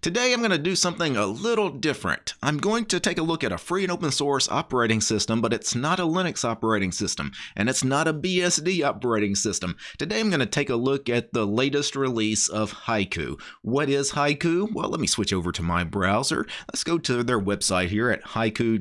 Today I'm going to do something a little different. I'm going to take a look at a free and open source operating system, but it's not a Linux operating system, and it's not a BSD operating system. Today I'm going to take a look at the latest release of Haiku. What is Haiku? Well, let me switch over to my browser. Let's go to their website here at haiku-os.org,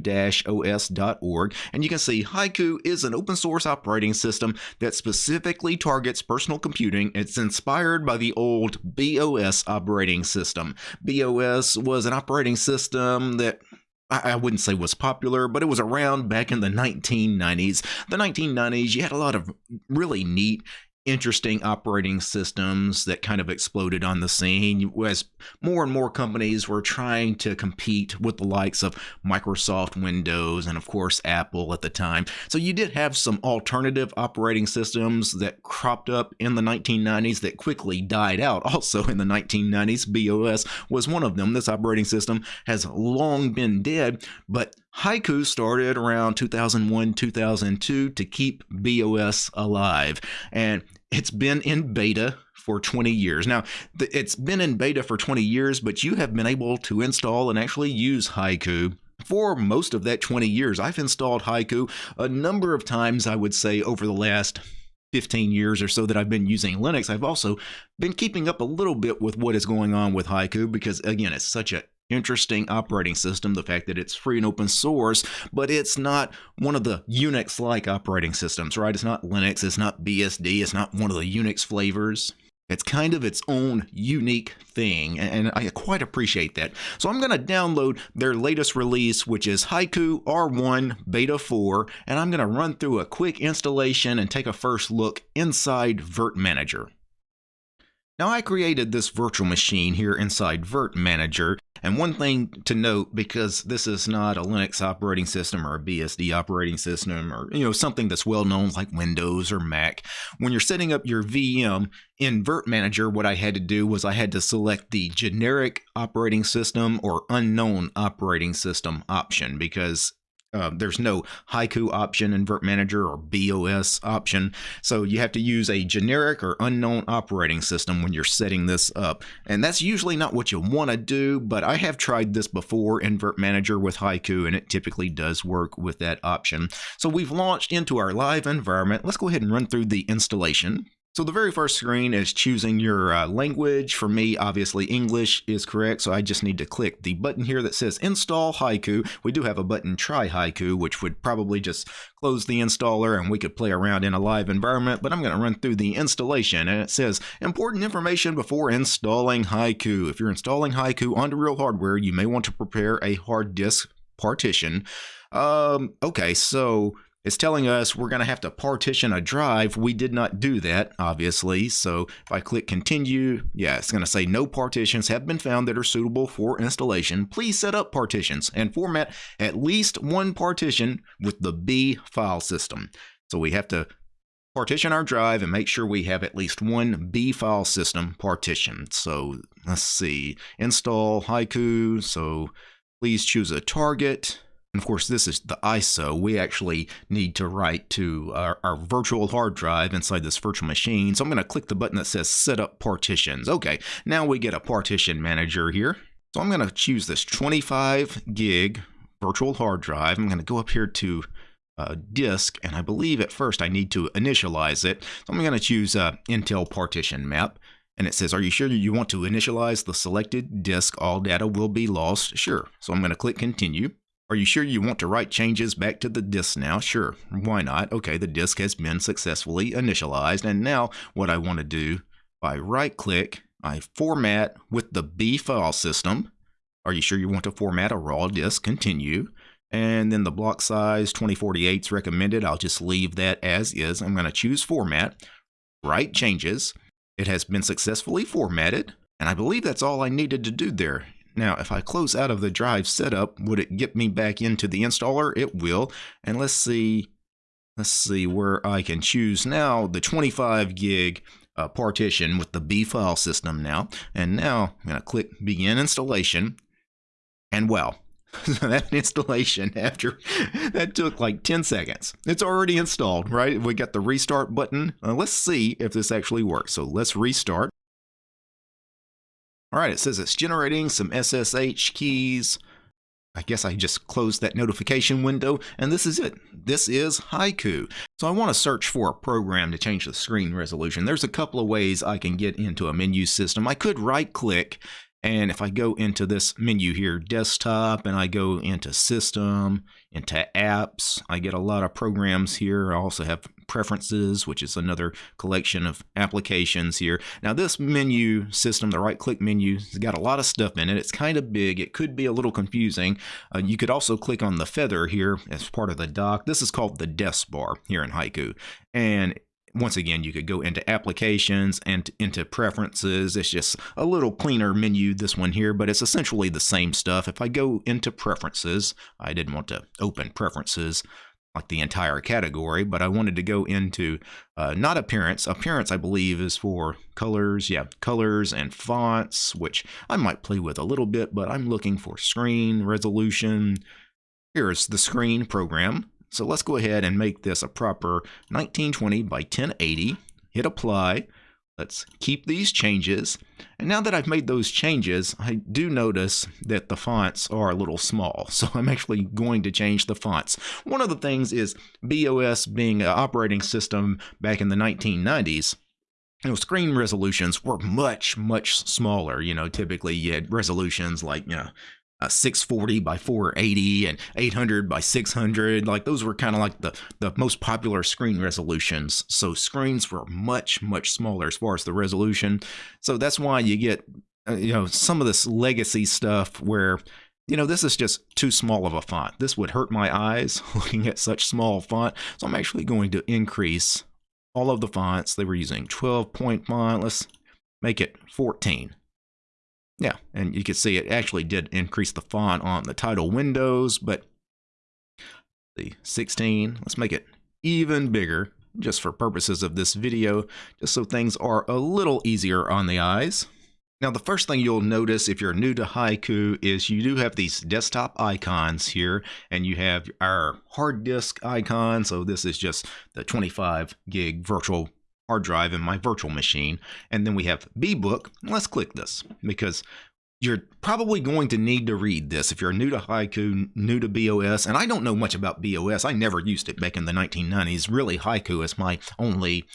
and you can see Haiku is an open source operating system that specifically targets personal computing. It's inspired by the old BeOS operating system. BeOS was an operating system that I wouldn't say was popular, but it was around back in the 1990s. The 1990s, you had a lot of really neat interesting operating systems that kind of exploded on the scene as more and more companies were trying to compete with the likes of Microsoft Windows and of course Apple at the time. So you did have some alternative operating systems that cropped up in the 1990s that quickly died out also in the 1990s. BeOS was one of them. This operating system has long been dead, but Haiku started around 2001 2002 to keep BeOS alive. And it's been in beta for 20 years. Now, it's been in beta for 20 years, but you have been able to install and actually use Haiku for most of that 20 years. I've installed Haiku a number of times, I would say, over the last 15 years or so that I've been using Linux. I've also been keeping up a little bit with what is going on with Haiku because, again, it's such a interesting operating system, the fact that it's free and open source, but it's not one of the Unix like operating systems, right? It's not Linux, it's not BSD, it's not one of the Unix flavors. It's kind of its own unique thing, and I quite appreciate that. So I'm going to download their latest release, which is Haiku R1 Beta 4, and I'm going to run through a quick installation and take a first look inside virt-manager. Now I created this virtual machine here inside virt-manager and one thing to note because this is not a Linux operating system or a BSD operating system or you know something that's well known like Windows or Mac when you're setting up your VM in virt-manager what I had to do was I had to select the generic operating system or unknown operating system option because uh, there's no haiku option in virt-manager or BeOS option. So you have to use a generic or unknown operating system when you're setting this up. And that's usually not what you want to do, but I have tried this before in virt-manager with haiku, and it typically does work with that option. So we've launched into our live environment. Let's go ahead and run through the installation. So the very first screen is choosing your uh, language. For me, obviously English is correct, so I just need to click the button here that says Install Haiku. We do have a button Try Haiku, which would probably just close the installer and we could play around in a live environment, but I'm going to run through the installation and it says important information before installing Haiku. If you're installing Haiku onto real hardware, you may want to prepare a hard disk partition. Um, okay, so it's telling us we're going to have to partition a drive. We did not do that, obviously. So if I click continue, yeah, it's going to say no partitions have been found that are suitable for installation. Please set up partitions and format at least one partition with the Be file system. So we have to partition our drive and make sure we have at least one Be file system partition. So let's see, install Haiku. So please choose a target. And of course, this is the ISO. We actually need to write to our, our, virtual hard drive inside this virtual machine. So I'm going to click the button that says Set Up Partitions. Okay, now we get a partition manager here. So I'm going to choose this 25 gig virtual hard drive. I'm going to go up here to uh, disk, and I believe at first I need to initialize it. So I'm going to choose uh, Intel partition map. And it says, are you sure you want to initialize the selected disk? All data will be lost. Sure. So I'm going to click continue. Are you sure you want to write changes back to the disk now? Sure, why not? Okay, the disk has been successfully initialized, and now what I want to do, I right click, I format with the Be file system. Are you sure you want to format a raw disk? Continue. And then the block size 2048 is recommended. I'll just leave that as is. I'm going to choose format, write changes. It has been successfully formatted. And I believe that's all I needed to do there. Now, if I close out of the drive setup, would it get me back into the installer? It will. And let's see, let's see where I can choose now the 25 gig uh, partition with the Be file system now. And now I'm going to click begin installation. And well, that installation after that took like 10 seconds. It's already installed, right? We got the restart button. Uh, let's see if this actually works. So let's restart. All right, it says it's generating some SSH keys. I guess I just closed that notification window, and this is it. This is Haiku. So I want to search for a program to change the screen resolution. There's a couple of ways I can get into a menu system. I could right click and if I go into this menu here, desktop, and I go into system, into apps, I get a lot of programs here. I also have preferences, which is another collection of applications here. Now this menu system, the right click menu, has got a lot of stuff in it. It's kind of big. It could be a little confusing. Uh, you could also click on the feather here as part of the dock. This is called the desk bar here in Haiku. And once again, you could go into applications and into preferences. It's just a little cleaner menu, this one here, but it's essentially the same stuff. If I go into preferences, I didn't want to open preferences the entire category, but I wanted to go into uh, not appearance. Appearance, I believe, is for colors. Yeah, colors and fonts, which I might play with a little bit, but I'm looking for screen resolution. Here's the screen program. So let's go ahead and make this a proper 1920 by 1080. Hit apply. Let's keep these changes. And now that I've made those changes, I do notice that the fonts are a little small. So I'm actually going to change the fonts. One of the things is BeOS being an operating system back in the 1990s, you know, screen resolutions were much, much smaller. You know, typically you had resolutions like, you know, uh, 640 by 480 and 800 by 600 like those were kind of like the the most popular screen resolutions. So screens were much much smaller as far as the resolution. So that's why you get uh, you know some of this legacy stuff where you know this is just too small of a font. This would hurt my eyes looking at such small font. So i'm actually going to increase all of the fonts they were using. 12 point font let's make it 14 yeah, and you can see it actually did increase the font on the title windows, but the 16, let's make it even bigger just for purposes of this video, just so things are a little easier on the eyes. Now, the first thing you'll notice if you're new to Haiku is you do have these desktop icons here, and you have our hard disk icon. So this is just the 25 gig virtual hard drive in my virtual machine. And then we have BeBook. Let's click this because you're probably going to need to read this if you're new to Haiku, new to BeOS. And I don't know much about BeOS. I never used it back in the 1990s. Really, Haiku is my only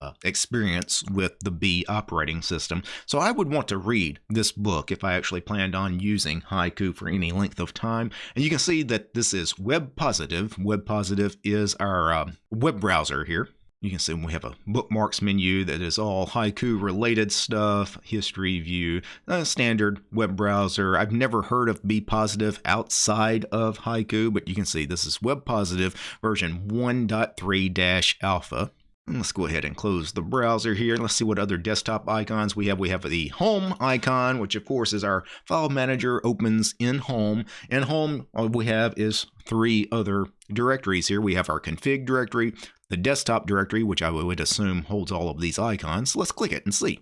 uh, experience with the Be operating system. So I would want to read this book if I actually planned on using Haiku for any length of time. And you can see that this is web positive. Web positive is our uh, web browser here. You can see we have a bookmarks menu that is all haiku related stuff, history view, standard web browser. I've never heard of Be Positive outside of haiku, but you can see this is Web Positive version 1.3 alpha. Let's go ahead and close the browser here. Let's see what other desktop icons we have. We have the home icon, which of course is our file manager opens in home. In home, all we have is three other directories here. We have our config directory, the desktop directory, which I would assume holds all of these icons. Let's click it and see.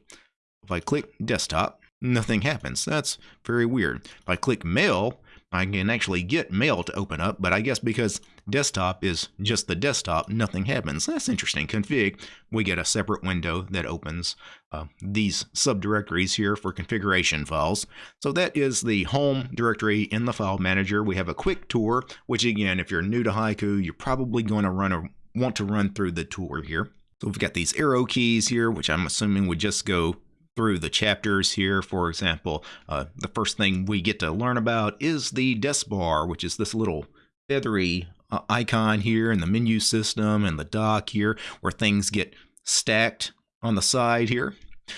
If I click desktop, nothing happens. That's very weird. If I click mail, I can actually get mail to open up, but I guess because desktop is just the desktop, nothing happens. That's interesting. Config, we get a separate window that opens uh, these subdirectories here for configuration files. So that is the home directory in the file manager. We have a quick tour, which again, if you're new to Haiku, you're probably going to run a, want to run through the tour here. So we've got these arrow keys here, which I'm assuming would just go through the chapters here. For example, uh, the first thing we get to learn about is the desk bar, which is this little feathery uh, icon here in the menu system and the dock here where things get stacked on the side here.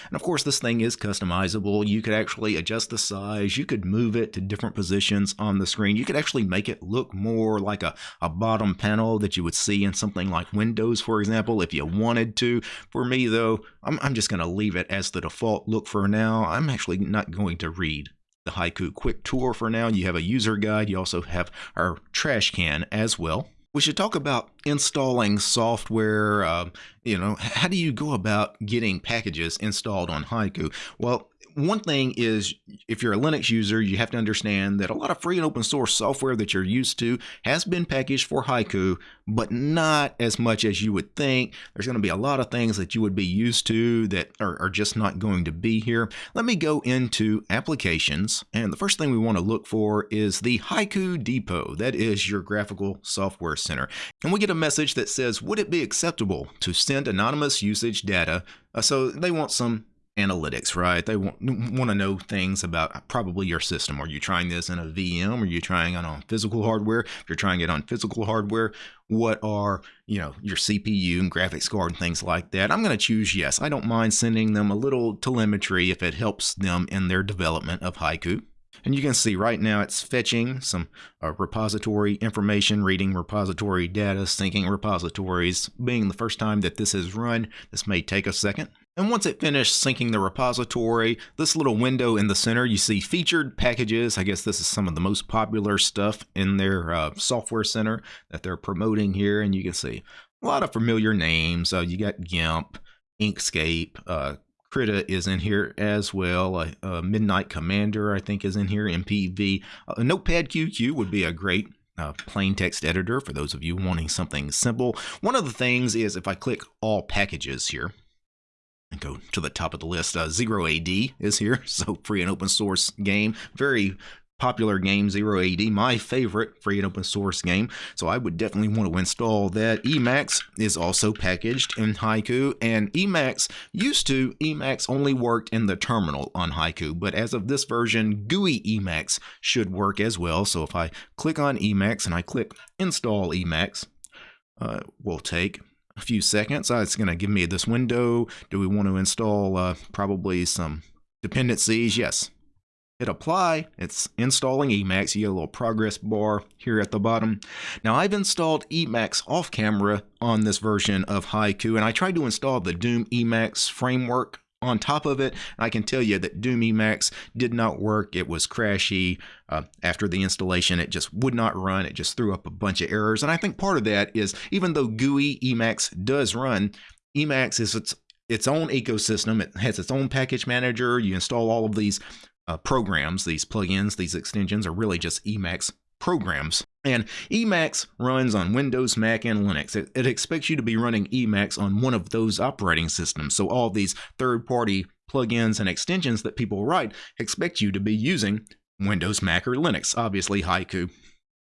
And of course, this thing is customizable. You could actually adjust the size. You could move it to different positions on the screen. You could actually make it look more like a, a bottom panel that you would see in something like Windows, for example, if you wanted to. For me, though, I'm, I'm just going to leave it as the default look for now. I'm actually not going to read the Haiku Quick Tour for now. You have a user guide. You also have our trash can as well. We should talk about installing software. Uh, you know, how do you go about getting packages installed on Haiku? Well, one thing is if you're a Linux user, you have to understand that a lot of free and open source software that you're used to has been packaged for Haiku, but not as much as you would think. There's going to be a lot of things that you would be used to that are, are just not going to be here. Let me go into applications, and the first thing we want to look for is the Haiku Depot. That is your graphical software center. And we get a message that says, would it be acceptable to send anonymous usage data? Uh, so they want some analytics, right? They want, want to know things about probably your system. Are you trying this in a VM? Are you trying it on physical hardware? If you're trying it on physical hardware, what are, you know, your CPU and graphics card and things like that? I'm going to choose yes. I don't mind sending them a little telemetry if it helps them in their development of Haiku. And you can see right now it's fetching some uh, repository information, reading repository data, syncing repositories. Being the first time that this is run, this may take a second. And once it finished syncing the repository, this little window in the center, you see featured packages. I guess this is some of the most popular stuff in their uh, software center that they're promoting here. And you can see a lot of familiar names. Uh, you got GIMP, Inkscape, uh, Krita is in here as well. Uh, uh, Midnight Commander, I think, is in here. MPV. Uh, Notepadqq would be a great uh, plain text editor for those of you wanting something simple. One of the things is if I click all packages here, and go to the top of the list, uh, Zero AD is here, so free and open source game. Very popular game, Zero AD, my favorite free and open source game. So I would definitely want to install that. Emacs is also packaged in Haiku, and Emacs used to, Emacs only worked in the terminal on Haiku, but as of this version, GUI Emacs should work as well. So if I click on Emacs and I click install Emacs, uh, we'll take a few seconds. Uh, it's going to give me this window. Do we want to install uh, probably some dependencies? Yes hit apply, it's installing Emacs. You get a little progress bar here at the bottom. Now I've installed Emacs off camera on this version of Haiku and I tried to install the Doom Emacs framework on top of it. I can tell you that Doom Emacs did not work. It was crashy. Uh, after the installation, it just would not run. It just threw up a bunch of errors. And I think part of that is even though GUI Emacs does run, Emacs is its its own ecosystem. It has its own package manager. You install all of these uh, programs, these plugins, these extensions are really just Emacs programs. And Emacs runs on Windows, Mac, and Linux. It, it, expects you to be running Emacs on one of those operating systems. So all these third-party plugins and extensions that people write expect you to be using Windows, Mac, or Linux. Obviously, Haiku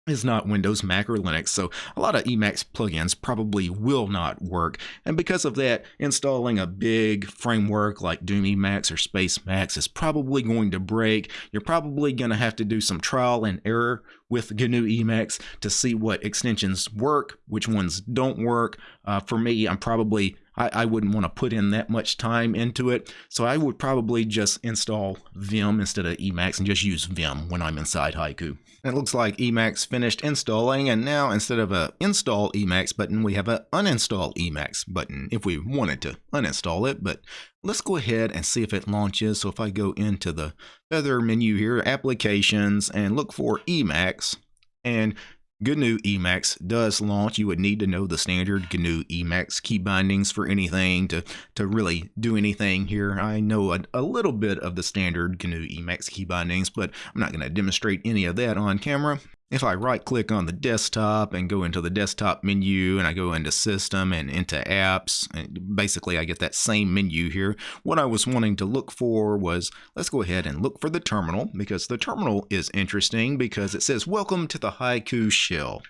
is not Windows, Mac, or Linux, so a lot of Emacs plugins probably will not work. And because of that, installing a big framework like Doom Emacs or Space Spacemacs is probably going to break. You're probably going to have to do some trial and error with GNU Emacs to see what extensions work, which ones don't work. Uh, for me, I'm probably I, I wouldn't want to put in that much time into it. So I would probably just install Vim instead of Emacs and just use Vim when I'm inside Haiku. it looks like Emacs finished installing and now instead of a install Emacs button, we have a uninstall Emacs button if we wanted to uninstall it. But let's go ahead and see if it launches. So if I go into the other menu here, applications, and look for Emacs, and GNU Emacs does launch. You would need to know the standard GNU Emacs key bindings for anything to, to really do anything here. I know a, a little bit of the standard GNU Emacs key bindings, but I'm not going to demonstrate any of that on camera. If I right click on the desktop and go into the desktop menu and I go into system and into apps, and basically I get that same menu here. What I was wanting to look for was, let's go ahead and look for the terminal because the terminal is interesting because it says welcome to the Haiku shell.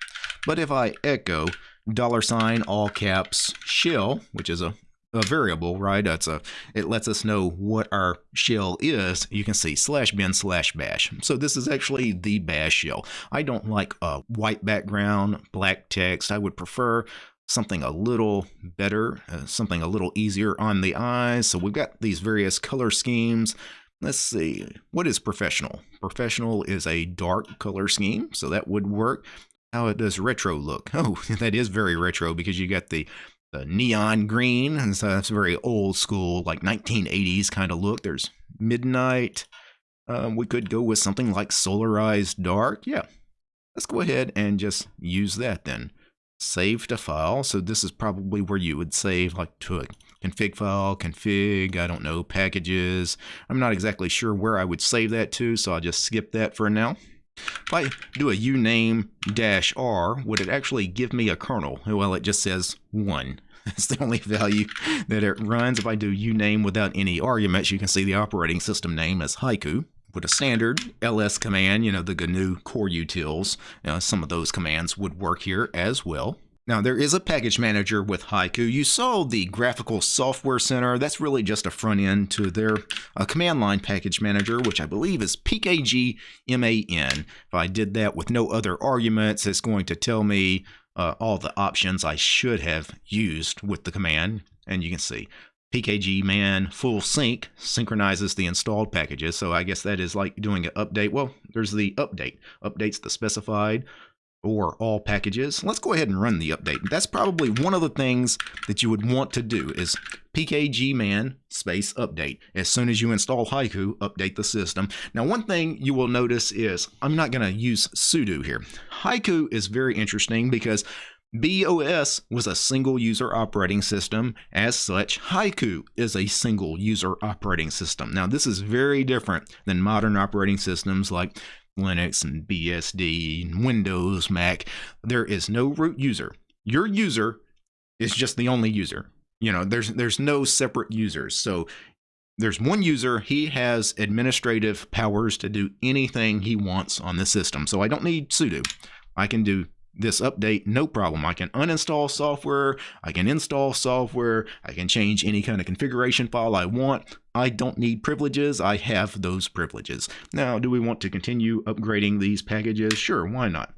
But if I echo dollar sign all caps shell, which is a a variable, right? That's a it lets us know what our shell is. You can see slash bin slash bash. So this is actually the bash shell. I don't like a white background, black text. I would prefer something a little better, uh, something a little easier on the eyes. So we've got these various color schemes. Let's see, what is professional? Professional is a dark color scheme, so that would work. How it does retro look? Oh, that is very retro because you got the the neon green, and so that's a very old school, like 1980s kind of look. There's midnight. Um, we could go with something like solarized dark. Yeah, let's go ahead and just use that then. save to file. So this is probably where you would save like to a config file, config, I don't know, packages. I'm not exactly sure where I would save that to, so I'll just skip that for now. If I do a uname dash r, would it actually give me a kernel? Well, it just says 1. That's the only value that it runs. If I do uname without any arguments, you can see the operating system name as Haiku. With a standard ls command, you know, the GNU core utils, you know, some of those commands would work here as well. Now, there is a package manager with Haiku. You saw the Graphical Software Center. That's really just a front end to their uh, command line package manager, which I believe is PKGMAN. If I did that with no other arguments, it's going to tell me uh, all the options I should have used with the command. And you can see PKGMAN full sync synchronizes the installed packages. So I guess that is like doing an update. Well, there's the update, updates the specified or all packages. Let's go ahead and run the update. That's probably one of the things that you would want to do is pkgman space update. As soon as you install Haiku, update the system. Now, one thing you will notice is I'm not going to use sudo here. Haiku is very interesting because BeOS was a single user operating system. As such, Haiku is a single user operating system. Now, this is very different than modern operating systems like Linux and BSD and Windows, Mac. There is no root user. Your user is just the only user. You know, there's there's no separate users. So there's one user, he has administrative powers to do anything he wants on the system. So I don't need sudo. I can do this update no problem. I can uninstall software, I can install software, I can change any kind of configuration file I want. I don't need privileges, I have those privileges. Now, do we want to continue upgrading these packages? Sure, why not?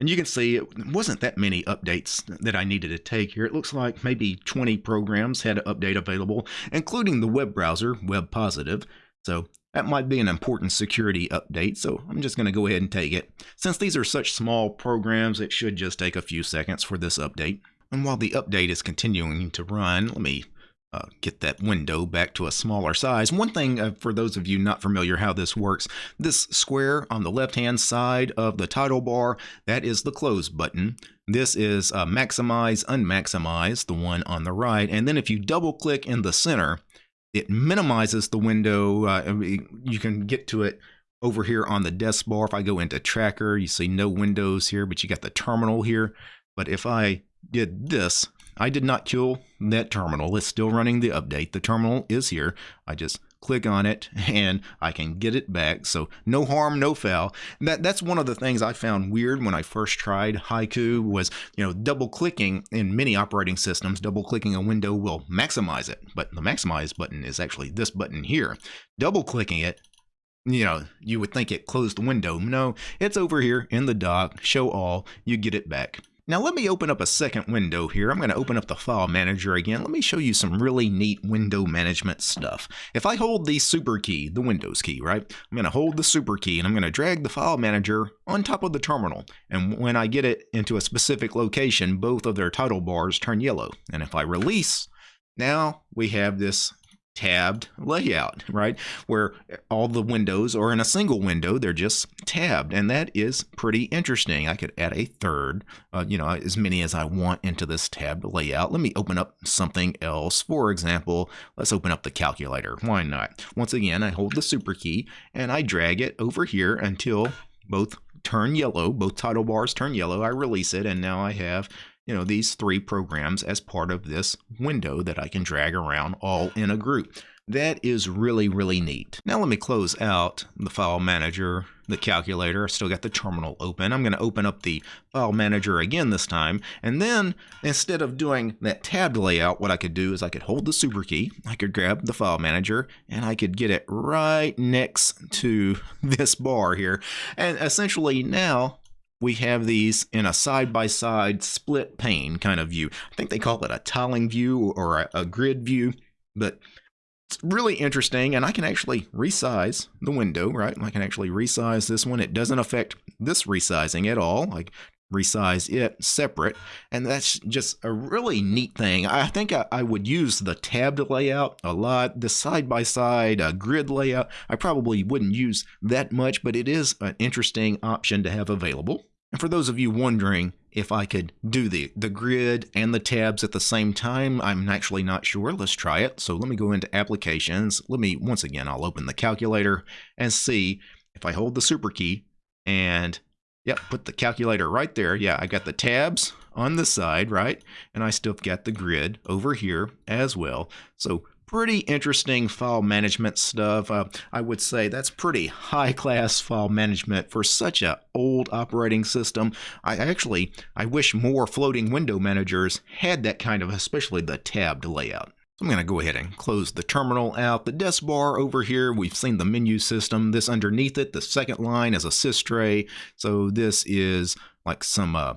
And you can see it wasn't that many updates that I needed to take here. It looks like maybe 20 programs had an update available, including the web browser, Web Positive. So that might be an important security update, so I'm just going to go ahead and take it. Since these are such small programs, it should just take a few seconds for this update. And while the update is continuing to run, let me uh, get that window back to a smaller size. One thing uh, for those of you not familiar how this works, this square on the left hand side of the title bar, that is the close button. This is uh, maximize, unmaximize, the one on the right. And then if you double click in the center, it minimizes the window. Uh, you can get to it over here on the desk bar. If I go into tracker, you see no windows here, but you got the terminal here. But if I did this, I did not kill that terminal. It's still running the update. The terminal is here. I just click on it and I can get it back. So no harm, no foul. That that's one of the things I found weird when I first tried Haiku was, you know, double clicking in many operating systems, double clicking a window will maximize it. But the maximize button is actually this button here. Double clicking it you know, you would think it closed the window. No, it's over here in the dock, show all, you get it back. Now let me open up a second window here. I'm going to open up the file manager again. Let me show you some really neat window management stuff. If I hold the super key, the Windows key, right? I'm going to hold the super key and I'm going to drag the file manager on top of the terminal. And when I get it into a specific location, both of their title bars turn yellow. And if I release, now we have this tabbed layout, right? Where all the windows are in a single window, they're just tabbed. And that is pretty interesting. I could add a third, uh, you know, as many as I want into this tabbed layout. Let me open up something else. For example, let's open up the calculator. Why not? Once again, I hold the super key and I drag it over here until both turn yellow, both title bars turn yellow. I release it and now I have you know, these three programs as part of this window that I can drag around all in a group. That is really, really neat. Now let me close out the file manager, the calculator. I still got the terminal open. I'm going to open up the file manager again this time. And then instead of doing that tabbed layout, what I could do is I could hold the super key. I could grab the file manager and I could get it right next to this bar here. And essentially now we have these in a side-by-side split pane kind of view. I think they call it a tiling view or a, a grid view, but it's really interesting and I can actually resize the window, right? I can actually resize this one. It doesn't affect this resizing at all. Like resize it separate and that's just a really neat thing i think i, I would use the tabbed layout a lot the side-by-side uh, grid layout i probably wouldn't use that much but it is an interesting option to have available And for those of you wondering if I could do the, the grid and the tabs at the same time, I'm actually not sure. Let's try it. So let me go into applications. Let me, once again, I'll open the calculator and see if I hold the super key and Yep, put the calculator right there. Yeah, I got the tabs on the side, right? And I still got the grid over here as well. So pretty interesting file management stuff. Uh, I would say that's pretty high class file management for such a old operating system. I actually, I wish more floating window managers had that kind of, especially the tabbed layout. I'm going to go ahead and close the terminal out. The desk bar over here, we've seen the menu system. This underneath it, the second line is a sys tray. So this is like some uh,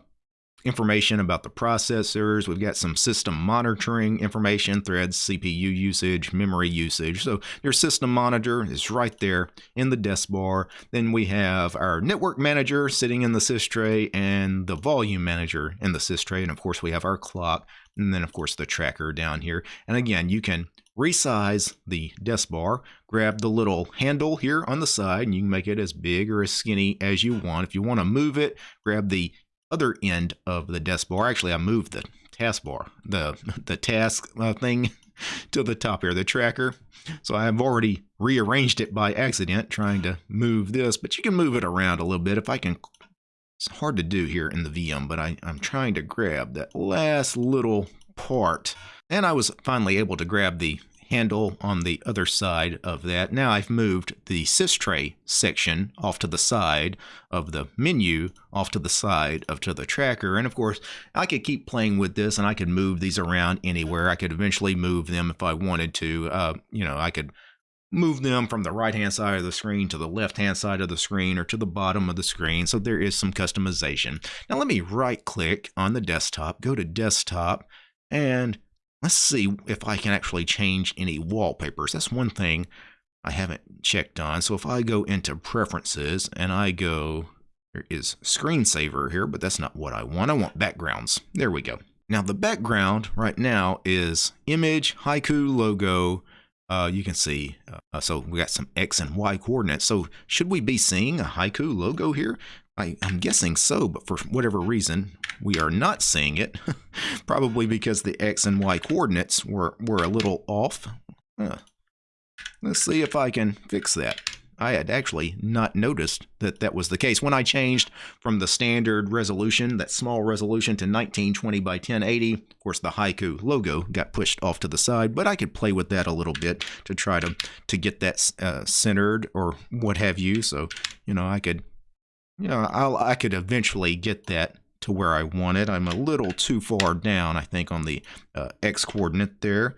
information about the processors. We've got some system monitoring information, threads, CPU usage, memory usage. So your system monitor is right there in the desk bar. Then we have our network manager sitting in the sys tray and the volume manager in the sys tray. And of course, we have our clock and then of course the tracker down here. And again, you can resize the desk bar, grab the little handle here on the side, and you can make it as big or as skinny as you want. If you want to move it, grab the other end of the desk bar. Actually, I moved the taskbar, the the task uh, thing to the top here, the tracker. So I've already rearranged it by accident trying to move this, but you can move it around a little bit. If I can, it's hard to do here in the VM, but I, I'm trying to grab that last little part. And I was finally able to grab the handle on the other side of that. Now I've moved the sys tray section off to the side of the menu, off to the side of to the tracker. And of course, I could keep playing with this and I could move these around anywhere. I could eventually move them if I wanted to. Uh, you know, I could move them from the right hand side of the screen to the left hand side of the screen or to the bottom of the screen. So there is some customization. Now let me right click on the desktop, go to desktop, and Let's see if I can actually change any wallpapers. That's one thing I haven't checked on. So if I go into preferences and I go, there is screensaver here, but that's not what I want. I want backgrounds. There we go. Now the background right now is image, haiku logo. Uh, you can see, uh, so we got some X and Y coordinates. So should we be seeing a haiku logo here? I, am guessing so, but for whatever reason, we are not seeing it. Probably because the X and Y coordinates were, were a little off. Uh, let's see if I can fix that. I had actually not noticed that that was the case. When I changed from the standard resolution, that small resolution, to 1920 by 1080, of course the Haiku logo got pushed off to the side, but I could play with that a little bit to try to, to get that uh, centered or what have you. So, you know, I could know, I'll, I could eventually get that to where I want it. I'm a little too far down, I think, on the uh, x coordinate there.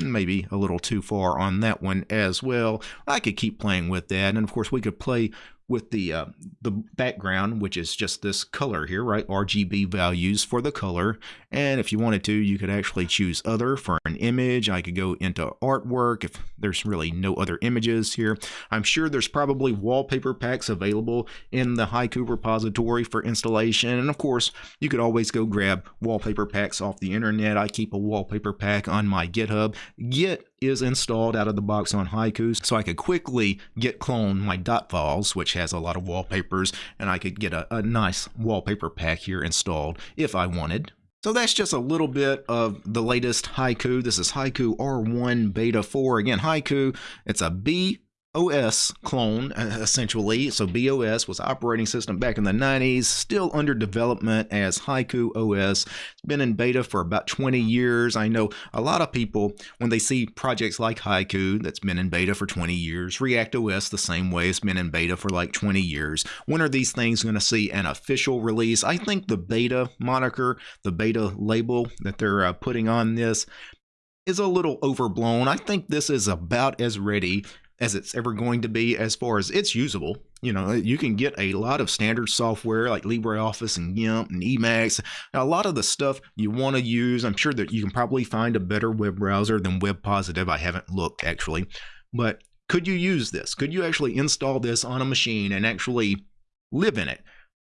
Maybe a little too far on that one as well. I could keep playing with that. And of course, we could play with the uh, the background, which is just this color here, right? RGB values for the color. And if you wanted to, you could actually choose other for an image. I could go into artwork if there's really no other images here. I'm sure there's probably wallpaper packs available in the Haiku repository for installation. And of course, you could always go grab wallpaper packs off the internet. I keep a wallpaper pack on my GitHub. Git is installed out of the box on Haiku, so I could quickly git clone my dot files, which has a lot of wallpapers, and I could get a, a nice wallpaper pack here installed if I wanted. So that's just a little bit of the latest Haiku. This is Haiku R1 Beta 4. Again, Haiku, it's a B OS clone, uh, essentially. So BeOS was operating system back in the 90s, still under development as Haiku OS. It's been in beta for about 20 years. I know a lot of people, when they see projects like Haiku that's been in beta for 20 years, React OS the same way, it's been in beta for like 20 years. When are these things going to see an official release? I think the beta moniker, the beta label that they're uh, putting on this, is a little overblown. I think this is about as ready as it's ever going to be as far as it's usable. You know, you can get a lot of standard software like LibreOffice and GIMP and Emacs. Now, a lot of the stuff you want to use, I'm sure that you can probably find a better web browser than WebPositive. I haven't looked actually, but could you use this? Could you actually install this on a machine and actually live in it?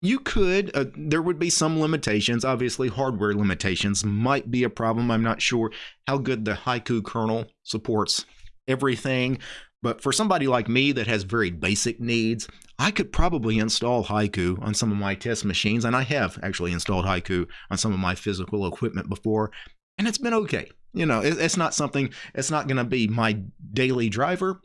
You could. Uh, there would be some limitations. Obviously, hardware limitations might be a problem. I'm not sure how good the Haiku kernel supports everything But for somebody like me that has very basic needs, I could probably install Haiku on some of my test machines, and I have actually installed Haiku on some of my physical equipment before, and it's been okay. You know, it's not something, it's not going to be my daily driver,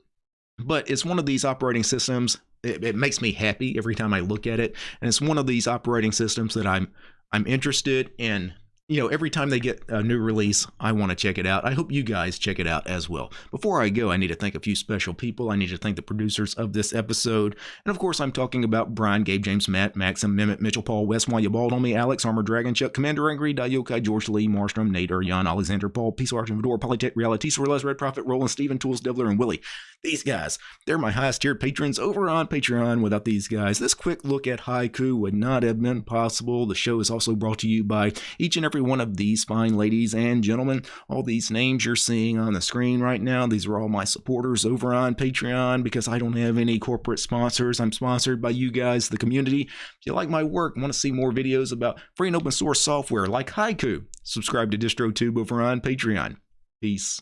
but it's one of these operating systems. It, it makes me happy every time I look at it, and it's one of these operating systems that I'm I'm interested in you know, every time they get a new release, I want to check it out. I hope you guys check it out as well. Before I go, I need to thank a few special people. I need to thank the producers of this episode. And of course, I'm talking about Brian, Gabe, James, Matt, Maxim, Mehmet, Mitchell, Paul, West, Why You Bald on Me, Alex, Armor Dragon, Chuck, Commander Angry, Dayokai, George Lee, Marstrom, Nate, Jan, Alexander, Paul, Peace Arch, Vador, Polytech, Reality, Sorelez, Red Prophet, Roland, Steven, Tools, Devler, and Willie. These guys, they're my highest tier patrons over on Patreon. Without these guys, this quick look at Haiku would not have been possible. The show is also brought to you by each and every one of these fine ladies and gentlemen. All these names you're seeing on the screen right now, these are all my supporters over on Patreon because I don't have any corporate sponsors. I'm sponsored by you guys, the community. If you like my work, want to see more videos about free and open source software like Haiku, subscribe to DistroTube over on Patreon. Peace.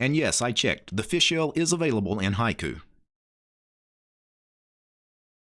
And yes, I checked. The fish shell is available in Haiku.